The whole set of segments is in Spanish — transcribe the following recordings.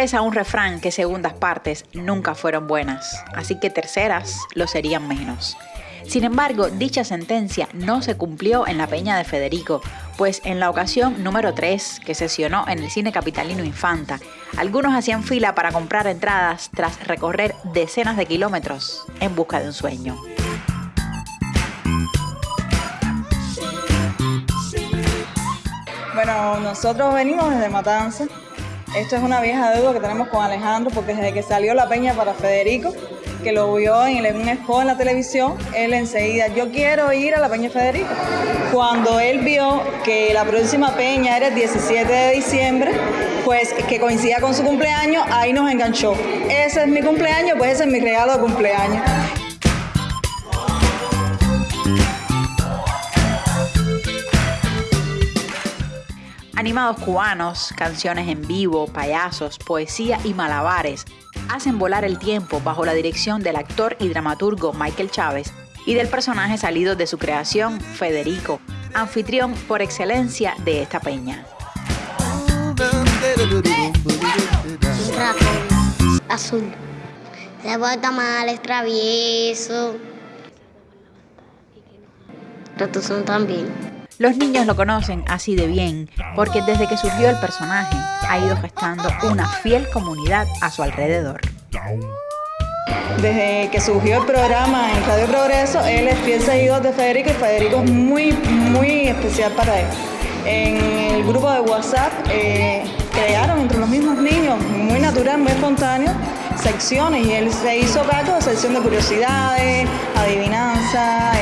Reza un refrán que segundas partes nunca fueron buenas, así que terceras lo serían menos. Sin embargo, dicha sentencia no se cumplió en la Peña de Federico, pues en la ocasión número 3 que sesionó en el cine capitalino Infanta, algunos hacían fila para comprar entradas tras recorrer decenas de kilómetros en busca de un sueño. Bueno, nosotros venimos desde Matanza. Esto es una vieja deuda que tenemos con Alejandro porque desde que salió la peña para Federico, que lo vio en un spot en la televisión, él enseguida, yo quiero ir a la Peña Federico. Cuando él vio que la próxima peña era el 17 de diciembre, pues que coincidía con su cumpleaños, ahí nos enganchó. Ese es mi cumpleaños, pues ese es mi regalo de cumpleaños. Animados cubanos, canciones en vivo, payasos, poesía y malabares hacen volar el tiempo bajo la dirección del actor y dramaturgo Michael Chávez y del personaje salido de su creación, Federico, anfitrión por excelencia de esta peña. azul. Se porta mal, es travieso. también. Los niños lo conocen así de bien porque desde que surgió el personaje ha ido gestando una fiel comunidad a su alrededor. Desde que surgió el programa en Radio Progreso, él es fiel seguidor de Federico y Federico es muy, muy especial para él. En el grupo de WhatsApp eh, crearon entre los mismos niños, muy natural, muy espontáneo, secciones y él se hizo cargo de sección de curiosidades, adivinanza,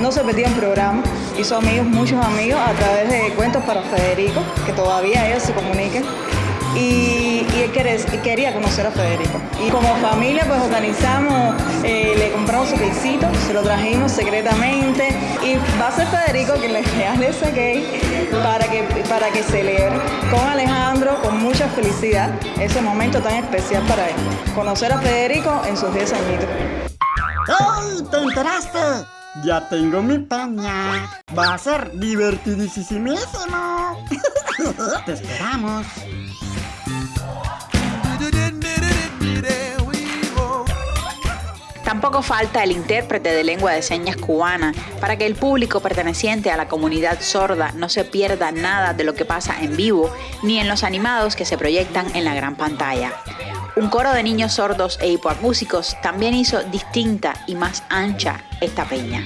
no se perdía un programa, hizo amigos, muchos amigos a través de cuentos para Federico, que todavía ellos se comuniquen y, él quería conocer a Federico. Y como familia pues organizamos, eh, le compramos su quesito, se lo trajimos secretamente. Y va a ser quien le regale ese cake para que, para que celebre con Alejandro con mucha felicidad ese momento tan especial para él. Conocer a Federico en sus 10 añitos. ¡Ay! ¿Te enteraste? Ya tengo mi peña. Va a ser divertidísimo. Te esperamos. Tampoco falta el intérprete de lengua de señas cubana para que el público perteneciente a la comunidad sorda no se pierda nada de lo que pasa en vivo ni en los animados que se proyectan en la gran pantalla. Un coro de niños sordos e hipoacúsicos también hizo distinta y más ancha esta peña.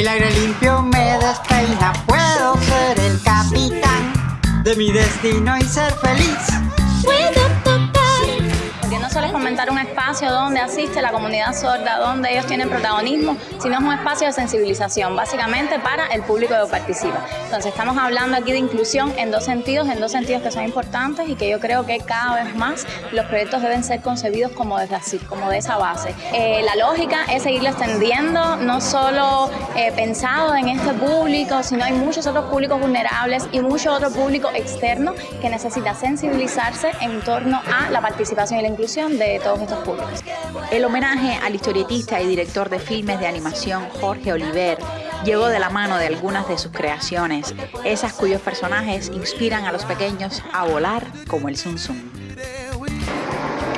El aire limpio me despeina, puedo ser el capitán de mi destino y ser feliz. Un espacio donde asiste la comunidad sorda, donde ellos tienen protagonismo, sino es un espacio de sensibilización, básicamente para el público que participa. Entonces estamos hablando aquí de inclusión en dos sentidos, en dos sentidos que son importantes y que yo creo que cada vez más los proyectos deben ser concebidos como desde así, como de esa base. Eh, la lógica es seguirlo extendiendo, no solo eh, pensado en este público, sino hay muchos otros públicos vulnerables y mucho otro público externo que necesita sensibilizarse en torno a la participación y la inclusión de todos estos públicos. El homenaje al historietista y director de filmes de animación Jorge Oliver llegó de la mano de algunas de sus creaciones, esas cuyos personajes inspiran a los pequeños a volar como el Sun Sun.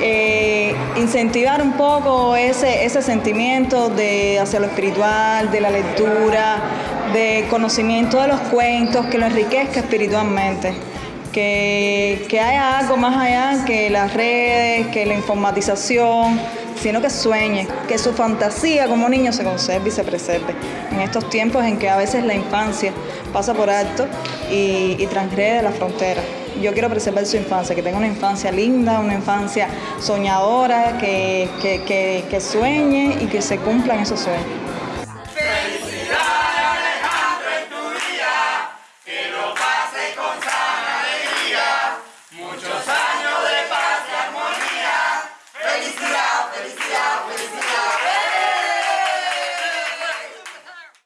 Eh, incentivar un poco ese, ese sentimiento de hacia lo espiritual, de la lectura, de conocimiento de los cuentos, que lo enriquezca espiritualmente que, haya algo más allá que las redes, que la informatización, sino que sueñe, que su fantasía como niño se conserve y se preserve. En estos tiempos en que a veces la infancia pasa por alto y, y transgrede la frontera. Yo quiero preservar su infancia, que tenga una infancia linda, una infancia soñadora, que, que sueñe y que se cumplan esos sueños.